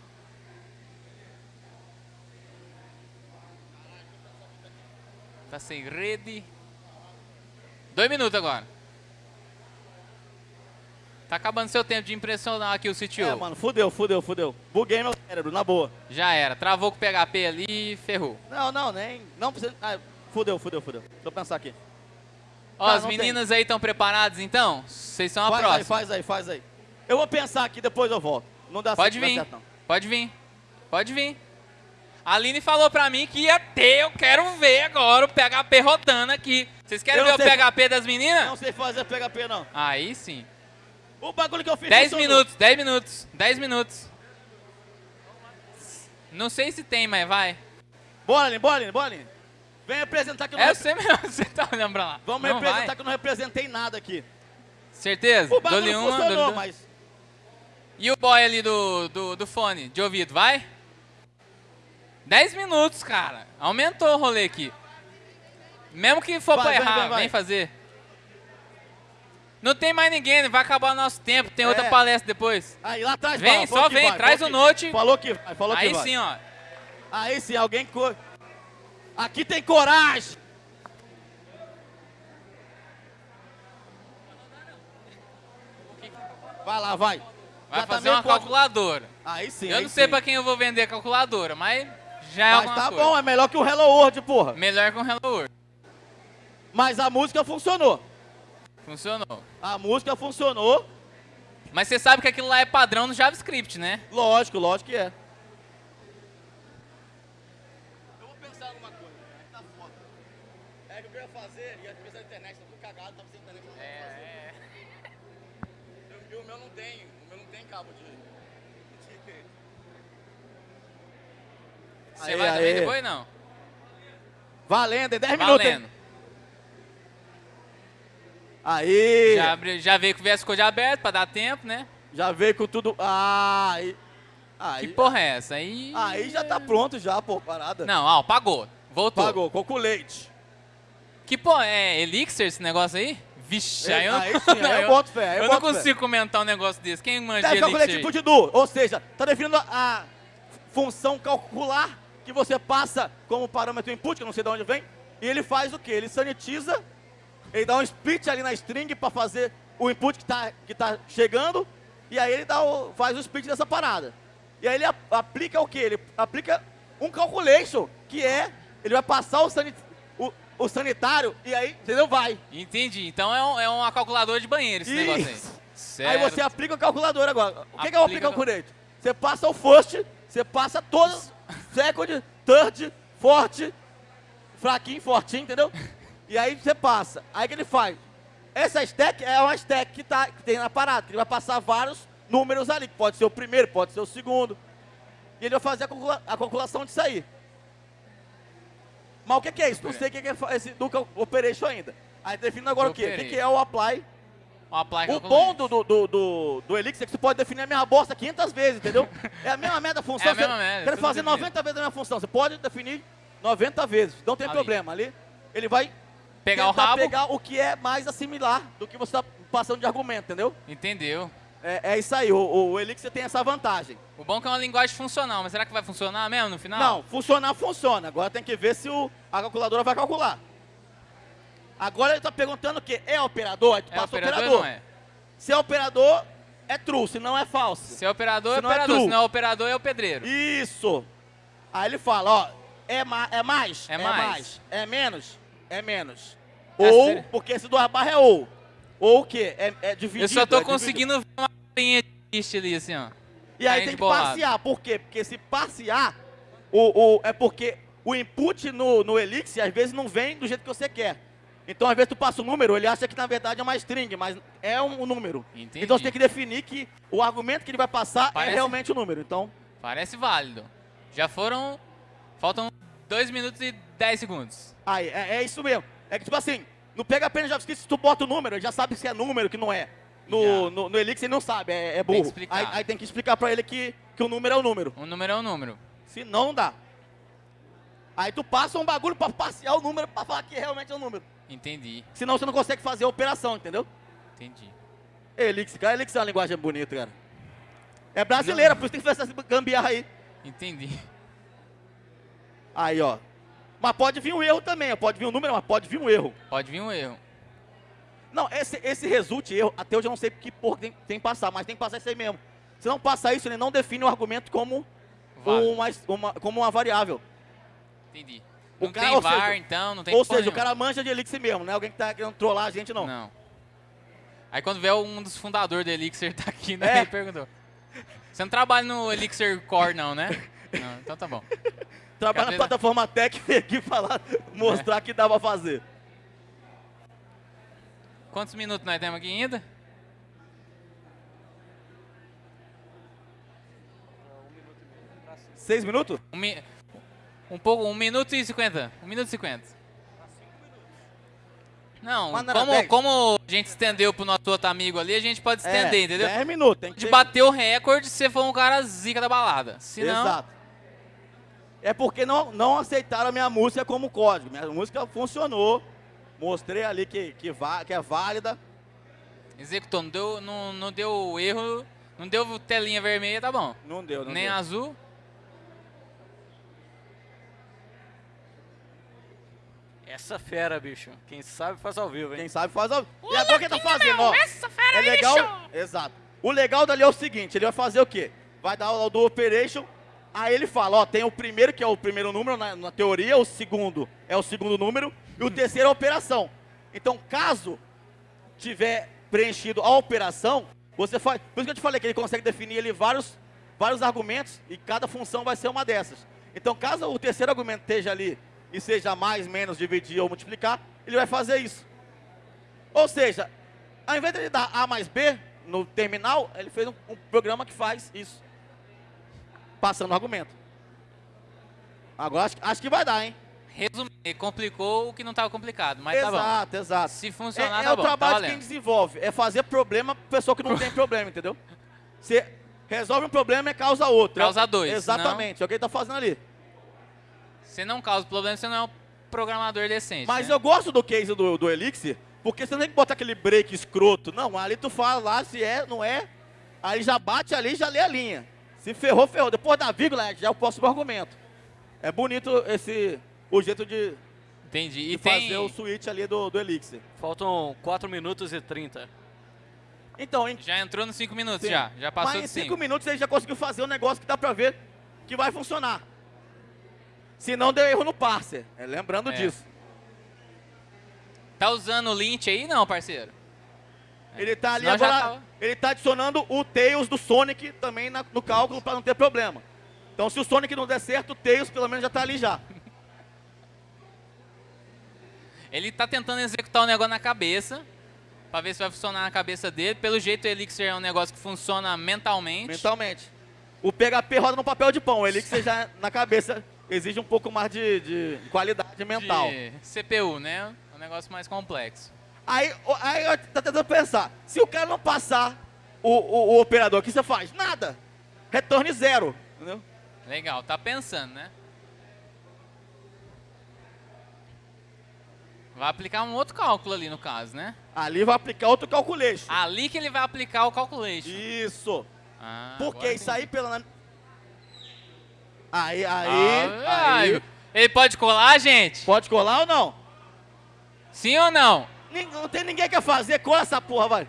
Speaker 1: Tá sem rede. Dois minutos agora. Tá acabando seu tempo de impressionar aqui o CTO.
Speaker 4: É, mano, fudeu, fudeu, fudeu. Buguei meu cérebro, na boa.
Speaker 1: Já era. Travou com o PHP ali e ferrou.
Speaker 4: Não, não, nem. Não precisa. Ah, fudeu, fudeu, fudeu. Deixa eu pensar aqui.
Speaker 1: Ó,
Speaker 4: Tá,
Speaker 1: as
Speaker 4: não tem.
Speaker 1: meninas aí estão preparadas então? Vocês são a
Speaker 4: faz
Speaker 1: próxima.
Speaker 4: aí, faz aí, faz aí. Eu vou pensar aqui, depois eu volto. Não dá
Speaker 1: Pode
Speaker 4: certo,
Speaker 1: vir.
Speaker 4: certo.
Speaker 1: Pode vir. Pode vir. A Aline falou pra mim que ia ter, eu quero ver agora o PHP rodando aqui. Vocês querem ver o PHP das meninas?
Speaker 4: Não sei fazer PHP, não.
Speaker 1: Aí sim.
Speaker 4: O bagulho que eu fiz
Speaker 1: 10
Speaker 4: funcionou.
Speaker 1: minutos, 10 minutos, 10 minutos. Não sei se tem, mas vai.
Speaker 4: Bora, bora, bora. Vem representar que eu não
Speaker 1: É você mesmo, você tá olhando pra lá.
Speaker 4: Vamos
Speaker 1: Não
Speaker 4: representar
Speaker 1: vai.
Speaker 4: que eu não representei nada aqui.
Speaker 1: Certeza?
Speaker 4: O bagulho
Speaker 1: uma,
Speaker 4: funcionou,
Speaker 1: duas.
Speaker 4: mas...
Speaker 1: E o boy ali do, do, do fone, de ouvido, vai? 10 minutos, cara. Aumentou o rolê aqui. Mesmo que for
Speaker 4: Vai,
Speaker 1: pra errar,
Speaker 4: vai, vai.
Speaker 1: vem fazer. Não tem mais ninguém, vai acabar o nosso tempo. Tem outra
Speaker 4: É.
Speaker 1: palestra depois.
Speaker 4: Aí lá atrás
Speaker 1: Vem, só vem,
Speaker 4: vai,
Speaker 1: traz o
Speaker 4: que-
Speaker 1: note.
Speaker 4: Falou que vai, falou que
Speaker 1: Aí
Speaker 4: vai.
Speaker 1: sim, ó.
Speaker 4: Aí sim, alguém. Co... Aqui tem coragem. Vai lá, vai.
Speaker 1: Vai
Speaker 4: Já tá
Speaker 1: fazer
Speaker 4: meio
Speaker 1: uma calculadora.
Speaker 4: Aí sim.
Speaker 1: Eu
Speaker 4: aí
Speaker 1: não sei
Speaker 4: sim.
Speaker 1: pra quem eu vou vender a calculadora, mas já é
Speaker 4: Mas tá
Speaker 1: coisa.
Speaker 4: bom, é melhor que o Hello World, porra.
Speaker 1: Melhor que um Hello World.
Speaker 4: Mas a música funcionou.
Speaker 1: Funcionou.
Speaker 4: A música funcionou.
Speaker 1: Mas você sabe que aquilo lá é padrão no JavaScript, né?
Speaker 4: Lógico, lógico que é. Eu vou pensar alguma coisa, tá foda. É que eu ia fazer, ia pensar na internet, tá tudo cagado, tá precisando da internet. É, é. E o meu não tem, o meu não tem cabo de... de-
Speaker 1: Você
Speaker 4: Aê,
Speaker 1: vai também
Speaker 4: aê.
Speaker 1: depois, não?
Speaker 4: Valendo, em 10 minutos, hein? Aí,
Speaker 1: Já,
Speaker 4: já,
Speaker 1: já veio com o VS Code aberto pra dar tempo, né?
Speaker 4: veio com tudo... Ah, aí... Aí,
Speaker 1: Que porra é essa? Aí...
Speaker 4: aí já tá pronto já, pô, parada.
Speaker 1: Não, ó, pagou. Voltou.
Speaker 4: Pagou, coco leite.
Speaker 1: Que porra, é Elixir esse negócio aí? Vixe, aí eu,
Speaker 4: Aí sim,
Speaker 1: não,
Speaker 4: eu boto fé, eu
Speaker 1: eu não
Speaker 4: boto fé.
Speaker 1: consigo comentar um negócio desse. Quem manja de
Speaker 4: Deve calcular
Speaker 1: Elixir?
Speaker 4: atitude do, ou seja, está definindo a função calcular que você passa como parâmetro input, que eu não sei de onde vem, e ele faz o quê? Ele sanitiza, ele dá um split ali na string para fazer o input que está que tá chegando, e aí ele dá o, faz o split dessa parada. E aí ele a- aplica o quê? Ele aplica um calculation, que é, ele vai passar o, sanit, o, o sanitário, e aí, entendeu? Vai.
Speaker 1: Entendi. Então é, um- é uma calculadora de banheiro esse negócio aí.
Speaker 4: Isso.
Speaker 1: Certo.
Speaker 4: Aí você aplica o calculador agora. O que, que é o
Speaker 1: Aplica
Speaker 4: aplica calculate? Você passa o first, você passa todos, second, third, forte, fraquinho, fortinho, entendeu? E aí você passa. Aí que ele faz? Essa stack é uma stack que, tá, que tem na parada, que ele vai passar vários números ali, que pode ser o primeiro, pode ser o segundo. E ele vai fazer a, calcula- a calculação disso aí. Mas o que, que é isso? Não sei o que, que é esse do operation ainda. Aí definindo agora o quê? O que, que é o apply
Speaker 1: O apply
Speaker 4: o bom do, do, do, do, Elixir é que você pode definir a mesma bosta 500 vezes, entendeu? É a mesma merda função.
Speaker 1: É a mesma merda,
Speaker 4: quer
Speaker 1: tudo
Speaker 4: fazer
Speaker 1: definido.
Speaker 4: 90 vezes a mesma função. Você pode definir 90 vezes. Não tem
Speaker 1: Ali.
Speaker 4: problema. Ali ele vai
Speaker 1: Pegar o rabo.
Speaker 4: pegar o que é mais assimilar do que você está passando de argumento, entendeu?
Speaker 1: Entendeu.
Speaker 4: É, é isso aí. O, o Elixir tem essa vantagem.
Speaker 1: O bom é que é uma linguagem funcional, mas será que vai funcionar mesmo no final?
Speaker 4: Não, funcionar, funciona. Agora tem que ver se o, a calculadora vai calcular. Agora ele está perguntando o quê? É operador? Aí tu
Speaker 1: É
Speaker 4: passa
Speaker 1: operador
Speaker 4: operador.
Speaker 1: não é?
Speaker 4: Se é operador, é true. Se não, é falso.
Speaker 1: Se é operador, é
Speaker 4: Se não é
Speaker 1: operador.
Speaker 4: true.
Speaker 1: Se não é operador, é o pedreiro.
Speaker 4: Isso. Aí ele fala, ó, é, ma é mais?
Speaker 1: É mais.
Speaker 4: É menos? É menos.
Speaker 1: É
Speaker 4: ou,
Speaker 1: sério?
Speaker 4: porque esse duas barras é ou. Ou o quê? É, é dividido.
Speaker 1: Eu só tô
Speaker 4: é
Speaker 1: conseguindo ver uma linha list ali, assim, ó.
Speaker 4: E aí tem que
Speaker 1: bolado.
Speaker 4: parsear. Por quê? Porque se parsear, o, o, é porque o input no, no Elixir, às vezes, não vem do jeito que você quer. Então, às vezes, tu passa um número, ele acha que, na verdade, é uma string, mas é um, um número.
Speaker 1: Entendi.
Speaker 4: Então, você tem que definir que o argumento que ele vai passar
Speaker 1: Parece-
Speaker 4: é realmente o número. Então,
Speaker 1: Parece válido. Já foram... Faltam 2 minutos e 10 segundos.
Speaker 4: Aí, é, é isso mesmo. É que, tipo assim, no PHP no JavaScript, se tu bota o número, ele já sabe se é número, que não é. No,
Speaker 1: Já.
Speaker 4: no, no Elixir ele não sabe, é, é burro.
Speaker 1: explicar.
Speaker 4: aí, aí tem que explicar pra ele que, que o número é o número.
Speaker 1: Um número é um número.
Speaker 4: Se não, não dá. Aí tu passa um bagulho pra passear o número pra falar que realmente é o número.
Speaker 1: Entendi.
Speaker 4: Senão você não consegue fazer a operação, entendeu?
Speaker 1: Entendi.
Speaker 4: Elixir, cara, Elixir é uma linguagem bonita, cara. É brasileira, por isso tem que fazer essa gambiarra aí.
Speaker 1: Entendi.
Speaker 4: Aí, ó. Mas pode vir um erro também, pode vir um número, mas pode vir um erro.
Speaker 1: Pode vir um erro.
Speaker 4: Não, esse, esse result erro, até hoje eu não sei que porra tem, tem que passar, mas tem que passar isso aí mesmo. Se não passar isso, ele não define o argumento como,
Speaker 1: Válido.
Speaker 4: uma, uma- como uma variável.
Speaker 1: Entendi.
Speaker 4: O
Speaker 1: Não
Speaker 4: cara-
Speaker 1: tem VAR,
Speaker 4: seja-
Speaker 1: então, não tem
Speaker 4: Ou seja, o cara manja de Elixir mesmo, não é alguém que tá querendo trollar a gente, não.
Speaker 1: Não. Aí quando vier um dos fundadores do Elixir tá aqui, né?
Speaker 4: É.
Speaker 1: Ele perguntou. Você não trabalha no Elixir Core, não, né? Não, então tá bom.
Speaker 4: Trabalha
Speaker 1: Cadê-
Speaker 4: na plataforma Tech e veio aqui falar, mostrar que dá pra fazer.
Speaker 1: Quantos minutos nós temos aqui ainda?
Speaker 4: Seis minutos?
Speaker 1: Um, mi- um pouco, um minuto e cinquenta. Um minuto e cinquenta. Não, como, como a gente estendeu pro nosso outro amigo ali, a gente pode estender,
Speaker 4: é,
Speaker 1: entendeu?
Speaker 4: Dez minutos, tem que
Speaker 1: De
Speaker 4: ter-
Speaker 1: bater o recorde se você for um cara zica da balada. Se não,
Speaker 4: é porque não, não aceitaram a minha música como código. Minha música funcionou, mostrei ali que, que, que é válida.
Speaker 1: Executou, não deu, não, não deu erro, não deu telinha vermelha, tá bom.
Speaker 4: Não deu, não
Speaker 1: Nem
Speaker 4: deu.
Speaker 1: azul.
Speaker 2: Essa fera, bicho. Quem sabe faz ao vivo, hein?
Speaker 4: Quem sabe faz ao vivo. E agora quem tá fazendo, meu, ó. Essa fera, é legal... bicho! Exato. O legal dali é o seguinte, ele vai fazer o quê? Vai dar o do Operation, Aí ele fala, ó, tem o primeiro, que é o primeiro número na, na teoria, o segundo é o segundo número, e o terceiro é a operação. Então, caso tiver preenchido a operação, você faz... Por isso que eu te falei que ele consegue definir ali vários, vários argumentos, e cada função vai ser uma dessas. Então, caso o terceiro argumento esteja ali, e seja mais, menos, dividir ou multiplicar, ele vai fazer isso. Ou seja, ao invés de ele dar A mais B no terminal, ele fez um, um programa que faz isso passando o argumento. Agora acho, acho que vai dar, hein?
Speaker 1: Resumir, complicou o que não estava complicado, mas exato, tá bom.
Speaker 4: Exato, exato.
Speaker 1: Se funcionar,
Speaker 4: é,
Speaker 1: tá
Speaker 4: é
Speaker 1: tá
Speaker 4: o
Speaker 1: trabalho tá
Speaker 4: de quem desenvolve, é fazer problema para pessoa que não tem problema, entendeu? Você resolve um problema e causa outro.
Speaker 1: É causa dois.
Speaker 4: Exatamente, não. é o que ele está fazendo ali.
Speaker 1: Você não causa problema, você não é um programador decente.
Speaker 4: Mas
Speaker 1: né?
Speaker 4: eu gosto do case do, do Elixir, porque você não tem que botar aquele break escroto. Não, ali tu fala lá se é, não é, aí já bate ali já lê a linha. Se ferrou, ferrou. Depois da vírgula, é, já é o próximo argumento. É bonito esse, o jeito de,
Speaker 1: Entendi. E tem...
Speaker 4: fazer o switch ali do, do Elixir.
Speaker 2: Faltam 4 minutos e 30.
Speaker 4: Então, em...
Speaker 1: Já entrou nos 5 minutos,
Speaker 4: Sim.
Speaker 1: já. Já passou
Speaker 4: Mas em 5 minutos ele já conseguiu fazer um negócio que dá pra ver que vai funcionar. Se não, deu erro no parser. É, lembrando
Speaker 1: é.
Speaker 4: disso.
Speaker 1: Tá usando o lint aí não, parceiro?
Speaker 4: Ele tá é. ali
Speaker 1: Senão
Speaker 4: agora...
Speaker 1: Tá-
Speaker 4: ele está adicionando o Tails do Sonic também na, no cálculo para não ter problema. Então, se o Sonic não der certo, o Tails pelo menos já está ali já.
Speaker 1: Ele está tentando executar o um negócio na cabeça, para ver se vai funcionar na cabeça dele. Pelo jeito, o Elixir é um negócio que funciona mentalmente.
Speaker 4: Mentalmente. O PHP roda no papel de pão, o Elixir já na cabeça exige um pouco mais de, de qualidade mental.
Speaker 1: De CPU, né? É um negócio mais complexo.
Speaker 4: Aí, aí eu tá tentando pensar, se o cara não passar o, o, o operador, o que você faz? Nada. Retorne zero. Entendeu?
Speaker 1: Legal, tá pensando, né? Vai aplicar um outro cálculo ali no caso, né?
Speaker 4: Ali vai aplicar outro calculation.
Speaker 1: Ali que ele vai aplicar o calculation.
Speaker 4: Isso.
Speaker 1: Ah,
Speaker 4: Porque isso aí pela... Aí, aí,
Speaker 1: ah,
Speaker 4: aí...
Speaker 1: Ele pode colar, gente?
Speaker 4: Pode colar ou não?
Speaker 1: Sim ou não?
Speaker 4: Não tem ninguém que quer fazer. Cola essa porra, vai.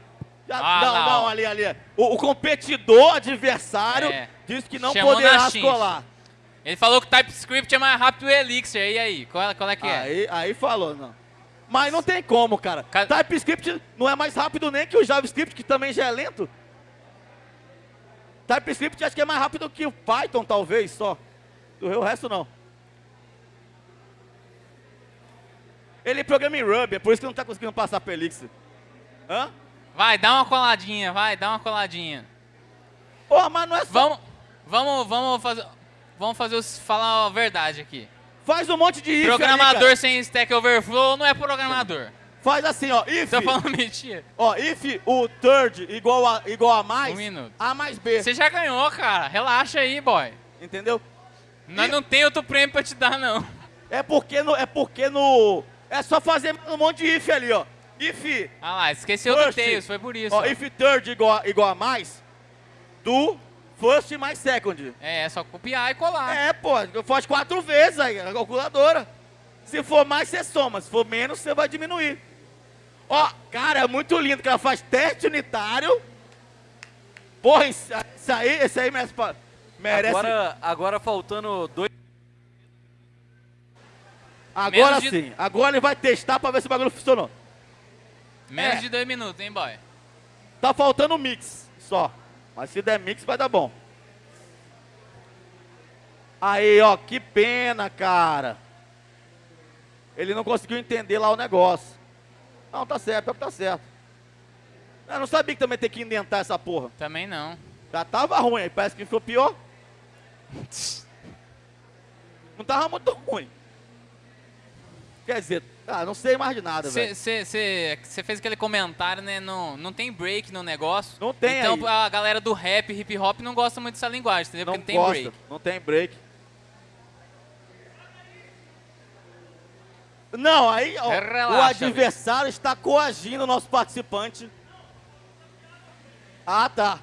Speaker 1: Ah,
Speaker 4: não,
Speaker 1: lá,
Speaker 4: não, ali, ali. O, o competidor, adversário,
Speaker 1: é.
Speaker 4: disse que não
Speaker 1: Chamou poderá
Speaker 4: colar.
Speaker 1: Ele falou que o TypeScript é mais rápido que o Elixir. E aí, qual, qual é que é?
Speaker 4: Aí, aí falou, não. Mas não tem como, cara.
Speaker 1: Ca...
Speaker 4: TypeScript não é mais rápido nem que o JavaScript, que também já é lento. TypeScript acho que é mais rápido que o Python, talvez, só. O resto não. Ele programa em Ruby, é por isso que não está conseguindo passar a Elixir. Hã?
Speaker 1: Vai, dá uma coladinha, vai, dá uma coladinha.
Speaker 4: Ô, mas não é só...
Speaker 1: Vamos, vamos, vamos fazer... Vamos fazer os, falar a verdade aqui.
Speaker 4: Faz um monte de if
Speaker 1: Programador
Speaker 4: ali,
Speaker 1: sem Stack Overflow não é programador.
Speaker 4: Faz assim, ó, if...
Speaker 1: Tô falando mentira.
Speaker 4: Ó, if o third igual a, igual a mais,
Speaker 1: um minuto.
Speaker 4: A mais B.
Speaker 1: Você já ganhou, cara. Relaxa aí, boy.
Speaker 4: Entendeu?
Speaker 1: Nós não tem outro prêmio pra te dar, não.
Speaker 4: É porque no, é porque no, é só fazer um monte de if ali, ó. If.
Speaker 1: Ah lá, esqueceu
Speaker 4: first, do
Speaker 1: Tails, foi por isso.
Speaker 4: Ó,
Speaker 1: ó.
Speaker 4: if third igual, igual a mais, do first mais second.
Speaker 1: É, é só copiar e colar.
Speaker 4: É, pô, faz quatro vezes aí, na calculadora. Se for mais, você soma. Se for menos, você vai diminuir. Ó, cara, é muito lindo que ela faz teste unitário. Porra, isso aí, isso aí merece... merece...
Speaker 2: Agora, agora faltando dois...
Speaker 4: Agora
Speaker 1: de...
Speaker 4: sim. Agora ele vai testar pra ver se o bagulho funcionou.
Speaker 1: Menos
Speaker 4: é.
Speaker 1: de dois minutos, hein, boy?
Speaker 4: Tá faltando mix só. Mas se der mix, vai dar bom. Aí, ó, que pena, cara. Ele não conseguiu entender lá o negócio. Não, tá certo, é pior que tá certo. Eu não sabia que também tem que indentar essa porra.
Speaker 1: Também não.
Speaker 4: Já tava ruim aí, parece que ficou pior. Não tava muito ruim. Quer dizer, ah, não sei mais de nada, velho.
Speaker 1: Você fez aquele comentário, né? Não, não tem break no negócio.
Speaker 4: Não tem
Speaker 1: Então
Speaker 4: aí.
Speaker 1: a galera do rap, hip hop não gosta muito dessa linguagem, entendeu? Não Porque
Speaker 4: não gosta, tem break.
Speaker 1: Não tem break.
Speaker 4: Não, aí ó,
Speaker 1: Relaxa,
Speaker 4: o adversário está coagindo o nosso participante. Ah, tá.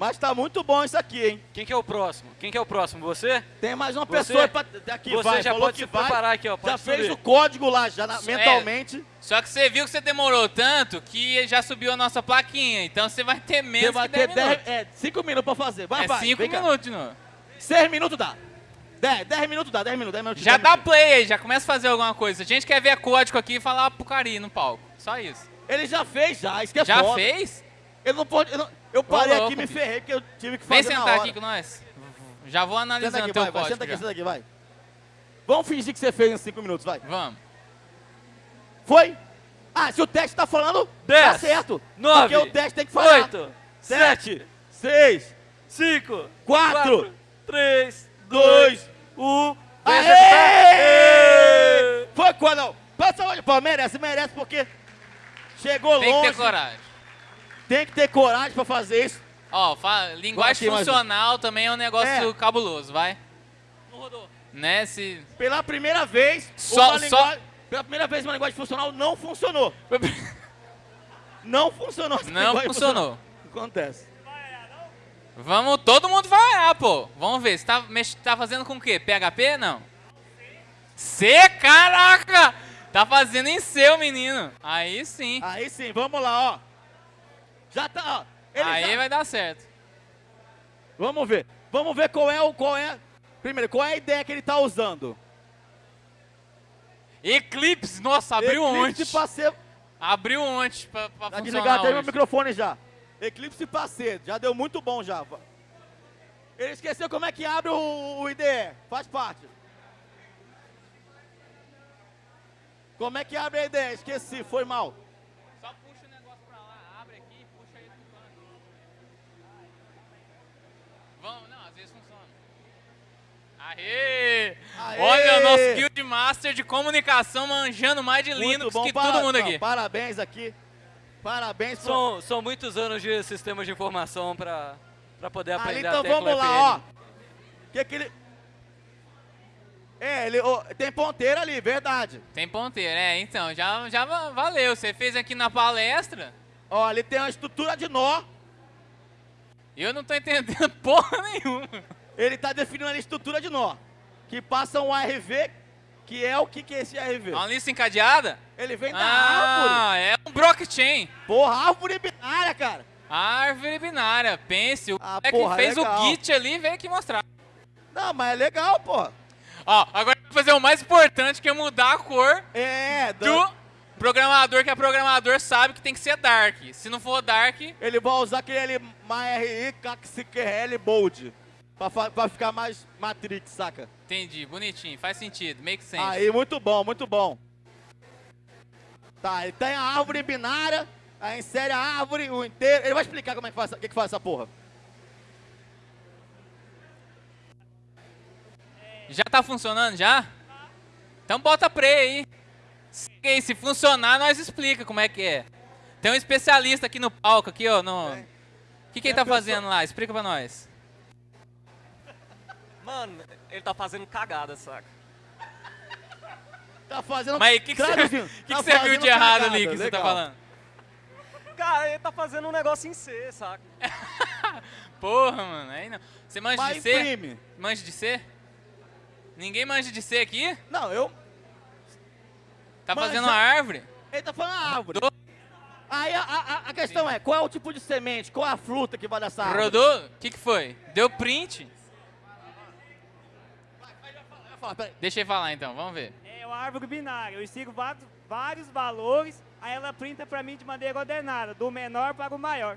Speaker 4: Mas tá muito bom isso aqui, hein?
Speaker 2: Quem que é o próximo? Quem que é o próximo? Você?
Speaker 4: Tem mais uma
Speaker 2: Você-
Speaker 4: pessoa pra, aqui,
Speaker 2: você
Speaker 4: vai.
Speaker 2: já
Speaker 4: falou
Speaker 2: pode
Speaker 4: que
Speaker 2: se
Speaker 4: vai,
Speaker 2: preparar aqui, ó. Pode
Speaker 4: Já fez
Speaker 2: subir.
Speaker 4: o código lá, já na-
Speaker 1: É.
Speaker 4: mentalmente.
Speaker 1: Só que você viu que você demorou tanto que já subiu a nossa plaquinha. Então você vai ter menos
Speaker 4: Você vai
Speaker 1: que 10
Speaker 4: ter 10,
Speaker 1: minutos.
Speaker 4: é, 5 minutos pra fazer. Vai,
Speaker 1: é
Speaker 4: vai.
Speaker 1: 5
Speaker 4: vem cá.
Speaker 1: minutos novo.
Speaker 4: 6 minutos dá. 10, 10 minutos dá, 10 minutos, 10 minutos.
Speaker 1: Já
Speaker 4: 10
Speaker 1: dá
Speaker 4: minutos.
Speaker 1: play aí, já começa a fazer alguma coisa. A gente quer ver código aqui e falar porcaria no palco. Só isso.
Speaker 4: Ele já fez, já. Isso que é
Speaker 1: já
Speaker 4: foda.
Speaker 1: fez?
Speaker 4: Eu não pode. Eu, não- eu parei aqui e me ferrei porque eu tive que
Speaker 1: Vem
Speaker 4: fazer na
Speaker 1: sentar aqui com nós. Já vou
Speaker 4: Senta
Speaker 1: analisando
Speaker 4: aqui,
Speaker 1: teu
Speaker 4: vai, vai.
Speaker 1: código.
Speaker 4: Senta aqui,
Speaker 1: já.
Speaker 4: senta aqui, vai. Vamos fingir que você fez em 5 minutos, vai.
Speaker 1: Vamos.
Speaker 4: Foi? Ah, se o teste tá falando, tá
Speaker 2: Dez,
Speaker 4: certo.
Speaker 2: nove,
Speaker 4: Porque o teste tem que falar.
Speaker 2: Oito,
Speaker 4: 7, 6,
Speaker 2: cinco,
Speaker 4: 4,
Speaker 2: 3,
Speaker 4: 2,
Speaker 2: 1.
Speaker 4: Aê! Foi quando. Passa onde, pô, merece, merece porque chegou
Speaker 1: Tem
Speaker 4: longe.
Speaker 1: que ter coragem.
Speaker 4: Tem que ter coragem pra fazer isso.
Speaker 1: Ó, linguagem
Speaker 4: aqui,
Speaker 1: funcional também é um negócio
Speaker 4: É.
Speaker 1: cabuloso, vai. Não rodou. Né, se...
Speaker 4: Pela primeira vez,
Speaker 1: Só-
Speaker 4: uma
Speaker 1: só-
Speaker 4: linguagem, pela primeira vez uma linguagem funcional não funcionou. Não funcionou.
Speaker 1: Não funcionou.
Speaker 4: funcional. Acontece.
Speaker 1: Vamos, todo mundo vai olhar, pô. Vamos ver, você tá, mex- tá fazendo com o quê? PHP? Não. C? Caraca! Tá fazendo em seu, menino. Aí sim.
Speaker 4: Aí sim, vamos lá, ó. Já tá, ó.
Speaker 1: Aí
Speaker 4: já-
Speaker 1: vai dar certo.
Speaker 4: Vamos ver. Vamos ver qual é o qual é. Primeiro, qual é a ideia que ele tá usando?
Speaker 1: Eclipse, nossa, abriu
Speaker 4: Eclipse
Speaker 1: ontem. Abriu ontem pra, pra
Speaker 4: Tá desligado até meu microfone já. Eclipse ser. Já deu muito bom já. Ele esqueceu como é que abre o, o IDE. Faz parte. Como é que abre a IDE? Esqueci, foi mal.
Speaker 1: Só puxa o negócio pra lá, abre aqui e puxa ele pro canto. Vamos, não, às vezes funciona. Aê!
Speaker 4: Aê!
Speaker 1: Olha o nosso Guild Master de comunicação manjando mais de
Speaker 4: Muito
Speaker 1: Linux
Speaker 4: bom.
Speaker 1: que
Speaker 4: para-
Speaker 1: todo mundo
Speaker 4: não,
Speaker 1: aqui.
Speaker 4: parabéns aqui. Parabéns pro-
Speaker 2: São, são muitos anos de sistemas de informação para poder
Speaker 4: Ali,
Speaker 2: aprender
Speaker 4: então
Speaker 2: a tecla
Speaker 4: vamos lá, ó. Que que ele... É, ele ó, tem ponteira ali, verdade.
Speaker 1: Tem ponteiro, é, então, já, já va- valeu. Você fez aqui na palestra,
Speaker 4: Ó, ali tem uma estrutura de nó.
Speaker 1: eu não tô entendendo porra nenhuma.
Speaker 4: Ele tá definindo a estrutura de nó. Que passa um ARV, que é o que, que é esse ARV?
Speaker 1: É uma lista encadeada?
Speaker 4: Ele vem da árvore.
Speaker 1: Ah, é um blockchain.
Speaker 4: Porra, árvore binária, cara.
Speaker 1: Árvore binária, pense. O
Speaker 4: Ah,
Speaker 1: moleque
Speaker 4: porra,
Speaker 1: fez
Speaker 4: legal.
Speaker 1: o Git ali e veio aqui mostrar.
Speaker 4: Não, mas é legal, porra.
Speaker 1: Ó, agora vai fazer o mais importante, que é mudar a cor
Speaker 4: É,
Speaker 1: do
Speaker 4: dan-
Speaker 1: programador, que é programador sabe que tem que ser dark. Se não for dark,
Speaker 4: ele vai usar aquele MyRI KXQL Bold. Pra, pra ficar mais Matrix, saca?
Speaker 1: entendi, bonitinho, faz sentido, make sense.
Speaker 4: Aí, muito bom, muito bom. Tá, ele tem a árvore binária, aí insere a árvore, o inteiro. Ele vai explicar como é que faz, o que, que faz essa porra.
Speaker 1: Já tá funcionando já? Então bota play aí. Aí, se funcionar, nós explica como é que é. Tem um especialista aqui no palco, aqui, ó. No... O que, que ele tá fazendo lá? Explica pra nós.
Speaker 7: Mano, ele tá fazendo cagada, saca?
Speaker 4: Tá fazendo.
Speaker 1: Mas o que, que você,
Speaker 4: traduzindo,
Speaker 1: que que
Speaker 4: tá
Speaker 1: você viu
Speaker 4: fazendo
Speaker 1: de errado
Speaker 4: cagada,
Speaker 1: ali que você tá falando?
Speaker 7: Cara, ele tá fazendo um negócio em C, saca?
Speaker 1: Porra, mano, aí não. Você manja
Speaker 4: Mas
Speaker 1: de C?
Speaker 4: imprime.
Speaker 1: Manja de C? Ninguém manja de C aqui?
Speaker 4: Não, eu.
Speaker 1: Tá
Speaker 4: Manja.
Speaker 1: fazendo uma árvore?
Speaker 4: Ele tá falando a árvore.
Speaker 1: Rodou?
Speaker 4: Aí a, a- a questão é: qual é o tipo de semente? Qual é a fruta que vai dessa árvore?
Speaker 1: Rodou? O que, que foi? Deu print?
Speaker 4: Falar, peraí.
Speaker 1: Deixa ele falar então, vamos ver.
Speaker 8: É uma árvore binária. Eu insiro vários, vários valores, aí ela printa pra mim de maneira ordenada, do menor para o maior.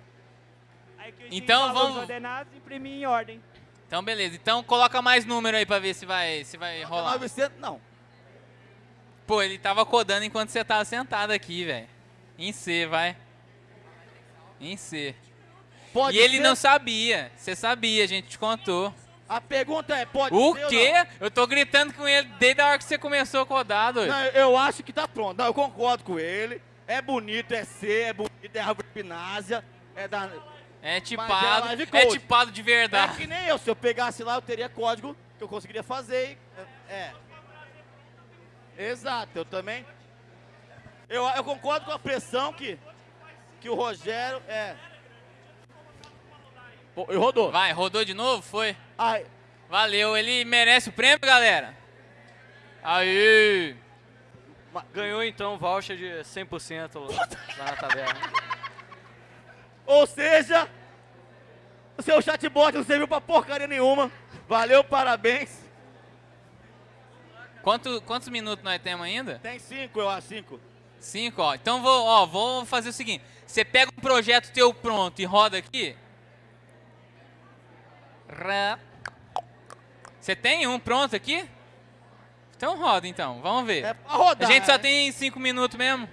Speaker 8: Aí que eu
Speaker 1: Então, vamos-
Speaker 8: ordenados e imprimi em ordem.
Speaker 1: Então beleza, então coloca mais número aí pra ver se vai, se vai rolar.
Speaker 4: 900, não.
Speaker 1: Pô, ele tava codando enquanto você tava sentado aqui, velho. Em C, vai. Em C.
Speaker 4: Pode
Speaker 1: e ele
Speaker 4: ser-
Speaker 1: não sabia. Você sabia, a gente te contou.
Speaker 4: A pergunta é: pode
Speaker 1: O
Speaker 4: ser ou
Speaker 1: quê? Eu tô gritando com ele desde a hora que você começou a codar, doido.
Speaker 4: Não, eu acho que tá pronto. Não, eu concordo com ele. É bonito, é C, é bonito, é árvore pinásia. É da.
Speaker 1: É
Speaker 4: é
Speaker 1: tipado. É
Speaker 4: code.
Speaker 1: tipado de
Speaker 4: É
Speaker 1: verdade.
Speaker 4: que nem eu. Se eu pegasse lá, eu teria código que eu conseguiria fazer. e- É. Exato, eu também. Eu, eu concordo com a pressão que, que o Rogério é. Pô, e rodou.
Speaker 1: Vai, rodou de novo? Foi?
Speaker 4: Ai,
Speaker 1: Valeu, ele merece o prêmio, galera. Aí.
Speaker 2: Ganhou então voucher de 100% lá na taverna.
Speaker 4: ou seja, o seu chatbot não serviu pra porcaria nenhuma. Valeu, parabéns.
Speaker 1: Quanto, quantos minutos nós temos ainda?
Speaker 4: Tem cinco, eu acho, cinco.
Speaker 1: Cinco, ó. Então vou, ó, vou fazer o seguinte. Você pega um projeto teu pronto e roda aqui. Você tem um pronto aqui? Então roda então, vamos ver.
Speaker 4: É rodar.
Speaker 1: A gente só
Speaker 4: né?
Speaker 1: tem cinco minutos mesmo.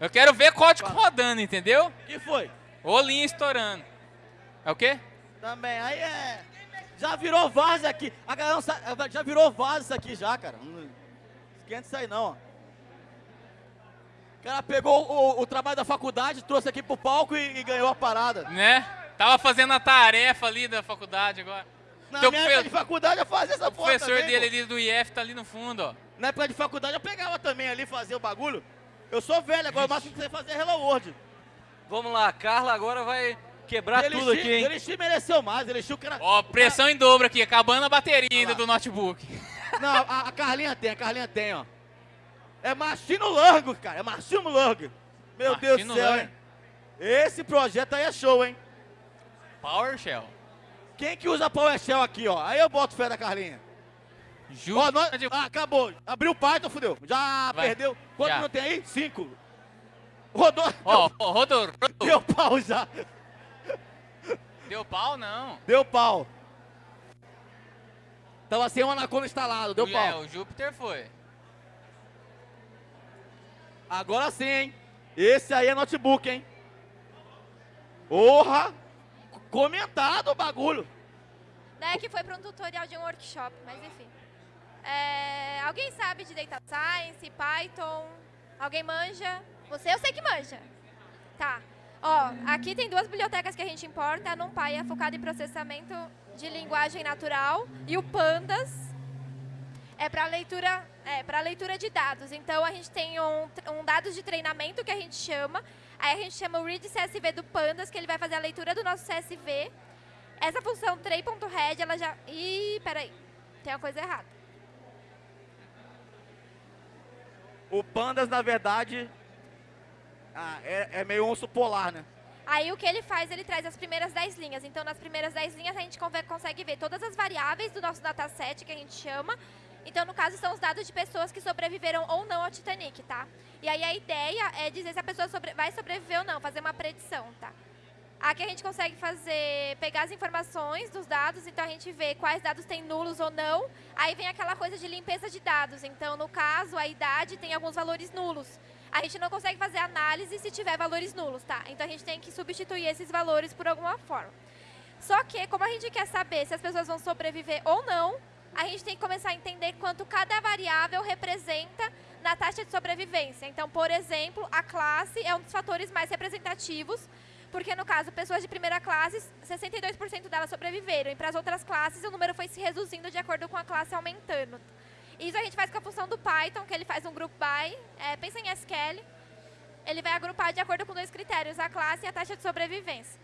Speaker 1: Eu quero ver código rodando, entendeu?
Speaker 4: que foi?
Speaker 1: Ou linha estourando. É o quê?
Speaker 4: Também, aí é. Já virou vaso aqui. A galera sabe, já virou vaso isso aqui já, cara. Não esquenta isso aí não. O cara pegou o, o trabalho da faculdade, trouxe aqui pro palco e, e ganhou a parada.
Speaker 1: Né? Tava fazendo a tarefa ali da faculdade agora.
Speaker 4: Na
Speaker 1: Teu
Speaker 4: minha época de faculdade eu fazia essa
Speaker 1: O
Speaker 4: porra
Speaker 1: professor
Speaker 4: também,
Speaker 1: dele
Speaker 4: pô.
Speaker 1: ali do IF tá ali no fundo, ó.
Speaker 4: Na época de faculdade eu pegava também ali, fazia o bagulho. Eu sou velho, agora o máximo que você fazer é Hello World.
Speaker 2: Vamos lá, Carla agora vai quebrar
Speaker 4: Elixir-
Speaker 2: tudo aqui, hein?
Speaker 4: Elixir mereceu mais, Elixir o cara...
Speaker 1: Ó, pressão em dobro aqui, acabando a bateria ainda
Speaker 4: lá.
Speaker 1: do notebook.
Speaker 4: Não, a, a Carlinha tem, a Carlinha tem, ó. É Machino Largo, cara, é Machino Largo. Meu Deus do céu,
Speaker 1: Largo.
Speaker 4: hein? Esse projeto aí é show, hein?
Speaker 1: PowerShell.
Speaker 4: Quem que usa PowerShell aqui, ó? Aí eu boto fé da Carlinha.
Speaker 1: Ju...
Speaker 4: Ó, nós- ah, acabou. Abriu o Python, fudeu. Já
Speaker 1: Vai.
Speaker 4: perdeu. Quanto
Speaker 1: Já.
Speaker 4: minutos tem aí? Cinco. Rodou.
Speaker 1: Ó, ó, rodou, rodou.
Speaker 4: Deu pau já.
Speaker 1: Deu pau, não.
Speaker 4: Deu pau. Tava sem o Anaconda instalado, deu pau.
Speaker 1: é, o Júpiter foi.
Speaker 4: Agora sim, hein? Esse aí é notebook, hein? Porra! Comentado o bagulho.
Speaker 9: né, que foi para um tutorial de um workshop, mas enfim. É, alguém sabe de Data Science, Python? Alguém manja? Você eu sei que manja. Tá. Ó, aqui tem duas bibliotecas que a gente importa. A NumPy é focada em processamento de linguagem natural e o Pandas é para leitura, é para leitura de dados. Então a gente tem um, um dados de treinamento que a gente chama. Aí a gente chama o read CSV do Pandas, que ele vai fazer a leitura do nosso CSV. Essa função tray.head, ela já... Ih, peraí. Tem uma coisa errada.
Speaker 4: O Pandas, na verdade, ah, é, é meio urso polar, né?
Speaker 9: Aí o que ele faz, ele traz as primeiras 10 linhas. Então, nas primeiras 10 linhas, a gente consegue ver todas as variáveis do nosso dataset, que a gente chama. Então, no caso, são os dados de pessoas que sobreviveram ou não ao Titanic, tá? E aí a ideia é dizer se a pessoa sobre- vai sobreviver ou não, fazer uma predição, tá? Aqui a gente consegue fazer, pegar as informações dos dados, então a gente vê quais dados têm nulos ou não. Aí vem aquela coisa de limpeza de dados. Então, no caso, a idade tem alguns valores nulos. A gente não consegue fazer análise se tiver valores nulos, tá? Então a gente tem que substituir esses valores por alguma forma. Só que, como a gente quer saber se as pessoas vão sobreviver ou não, a gente tem que começar a entender quanto cada variável representa na taxa de sobrevivência. Então, por exemplo, a classe é um dos fatores mais representativos, porque no caso, pessoas de primeira classe, 62% delas sobreviveram, e para as outras classes o número foi se reduzindo de acordo com a classe aumentando. Isso a gente faz com a função do Python, que ele faz um group by, é, pensa em SQL, ele vai agrupar de acordo com dois critérios, a classe e a taxa de sobrevivência.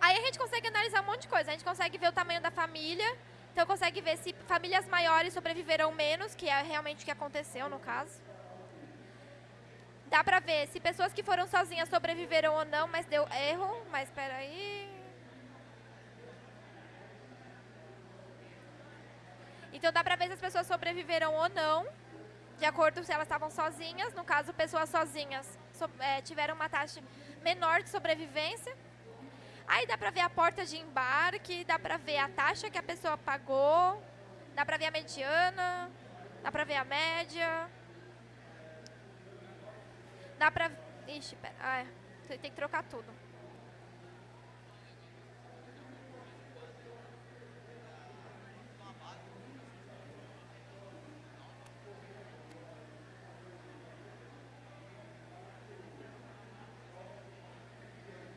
Speaker 9: Aí a gente consegue analisar um monte de coisa. A gente consegue ver o tamanho da família. Então consegue ver se famílias maiores sobreviveram menos, que é realmente o que aconteceu no caso. Dá pra ver se pessoas que foram sozinhas sobreviveram ou não, mas deu erro. Mas espera aí. Então dá pra ver se as pessoas sobreviveram ou não, de acordo se elas estavam sozinhas. No caso, pessoas sozinhas so- eh, tiveram uma taxa menor de sobrevivência. Aí dá pra ver a porta de embarque, dá pra ver a taxa que a pessoa pagou, dá pra ver a mediana, dá pra ver a média. Dá pra... Ixi, pera, ah, é. Tem que trocar tudo.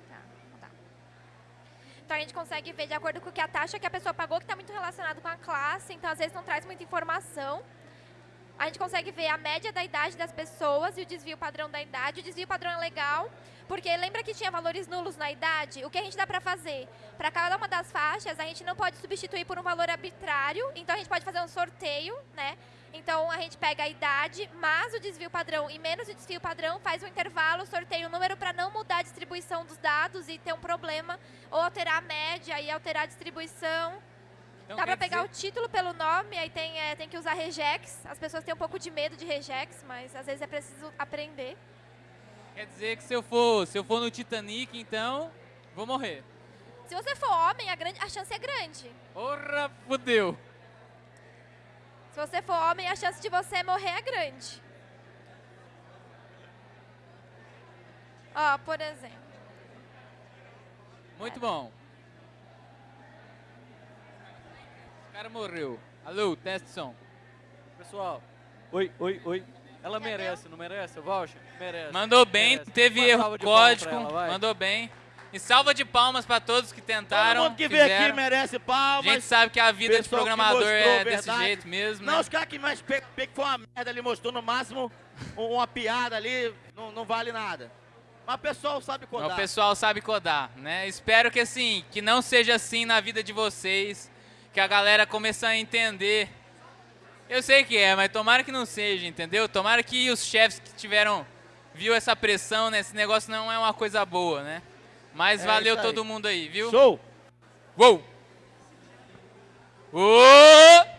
Speaker 9: Tá, não tá. Então a gente consegue ver de acordo com que a taxa que a pessoa pagou, que está muito relacionado com a classe, então às vezes não traz muita informação. A gente consegue ver a média da idade das pessoas e o desvio padrão da idade. O desvio padrão é legal, porque lembra que tinha valores nulos na idade? O que a gente dá para fazer? Para cada uma das faixas, a gente não pode substituir por um valor arbitrário, então a gente pode fazer um sorteio, né? Então a gente pega a idade, mais o desvio padrão e menos o desvio padrão, faz um intervalo, sorteia o número para não mudar a distribuição dos dados e ter um problema, ou alterar a média e alterar a distribuição.
Speaker 1: Então,
Speaker 9: Dá
Speaker 1: quer
Speaker 9: pegar
Speaker 1: dizer-
Speaker 9: o título pelo nome, aí tem, é, tem que usar regex. As pessoas têm um pouco de medo de regex, mas às vezes é preciso aprender.
Speaker 1: Quer dizer que se eu for, se eu for no Titanic, então, vou morrer.
Speaker 9: Se você for homem, a, grande, a chance é grande.
Speaker 1: Porra, fudeu.
Speaker 9: Se você for homem, a chance de você morrer é grande. Ó, por exemplo.
Speaker 1: Muito bom. O cara morreu. Alô, teste som.
Speaker 2: Pessoal, oi, oi, oi. Ela merece, não merece o voucher? Merece.
Speaker 1: Mandou bem,
Speaker 2: merece.
Speaker 1: teve erro código,
Speaker 2: ela,
Speaker 1: mandou bem. E salva de palmas pra todos que tentaram.
Speaker 4: Todo mundo que veio aqui
Speaker 1: fizeram.
Speaker 4: merece
Speaker 1: A
Speaker 4: palmas.
Speaker 1: gente sabe que a vida de programador
Speaker 4: mostrou
Speaker 1: é desse
Speaker 4: verdade.
Speaker 1: jeito mesmo,
Speaker 4: Não,
Speaker 1: né?
Speaker 4: os caras que mais pe pe- que foi uma merda ali, mostrou no máximo um- uma piada ali, não, não vale nada. Mas o pessoal sabe codar.
Speaker 1: O pessoal sabe codar, né? Espero que assim, que não seja assim na vida de vocês, que a galera comece a entender. Eu sei que é, mas tomara que não seja, entendeu? Tomara que os chefes que tiveram viu essa pressão, né? Esse negócio não é uma coisa boa, né? Mas
Speaker 4: É
Speaker 1: valeu todo mundo aí, viu?
Speaker 4: Show!
Speaker 1: Uou! Uou!